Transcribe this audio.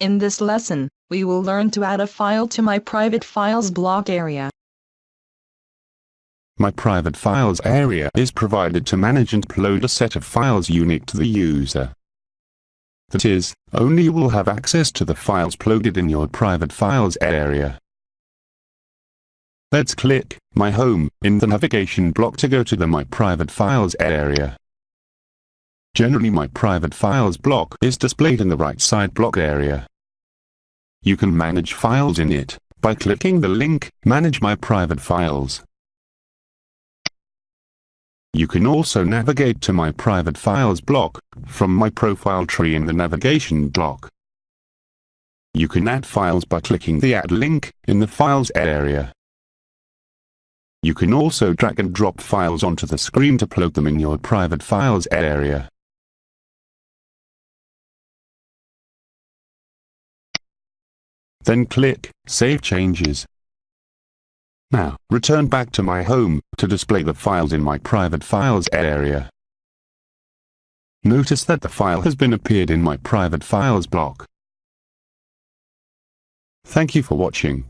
In this lesson, we will learn to add a file to my private files block area. My private files area is provided to manage and upload a set of files unique to the user. That is, only you will have access to the files uploaded in your private files area. Let's click My Home in the navigation block to go to the My Private Files area. Generally my private files block is displayed in the right side block area. You can manage files in it by clicking the link Manage my private files. You can also navigate to my private files block from my profile tree in the navigation block. You can add files by clicking the add link in the files area. You can also drag and drop files onto the screen to upload them in your private files area. Then click Save Changes. Now, return back to my home to display the files in my private files area. Notice that the file has been appeared in my private files block. Thank you for watching.